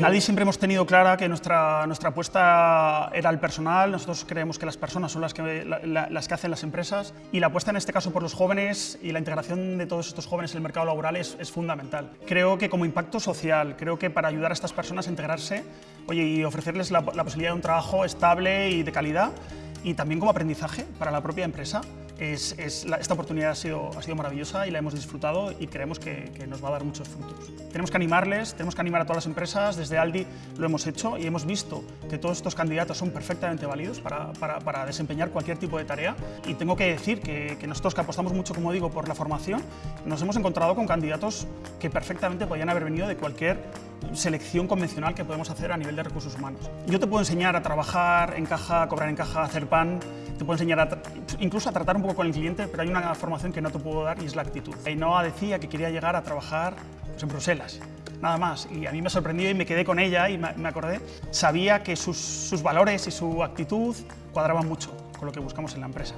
En Aldi siempre hemos tenido clara que nuestra, nuestra apuesta era el personal, nosotros creemos que las personas son las que, las que hacen las empresas y la apuesta en este caso por los jóvenes y la integración de todos estos jóvenes en el mercado laboral es, es fundamental. Creo que como impacto social, creo que para ayudar a estas personas a integrarse oye, y ofrecerles la, la posibilidad de un trabajo estable y de calidad, y también como aprendizaje para la propia empresa. Es, esta oportunidad ha sido, ha sido maravillosa y la hemos disfrutado y creemos que, nos va a dar muchos frutos. Tenemos que animarles, tenemos que animar a todas las empresas, desde Aldi lo hemos hecho y hemos visto que todos estos candidatos son perfectamente válidos para, para, desempeñar cualquier tipo de tarea y tengo que decir que, que, nosotros que apostamos mucho, como digo, por la formación, nos hemos encontrado con candidatos que perfectamente podían haber venido de cualquier selección convencional que podemos hacer a nivel de recursos humanos. Yo te puedo enseñar a trabajar en caja, a cobrar en caja, a hacer pan, te puedo enseñar a incluso a tratar un poco con el cliente, pero hay una formación que no te puedo dar y es la actitud. Ainhoa decía que quería llegar a trabajar pues, en Bruselas, nada más, y a mí me sorprendió y me quedé con ella y me, acordé. Sabía que sus, sus valores y su actitud cuadraban mucho con lo que buscamos en la empresa.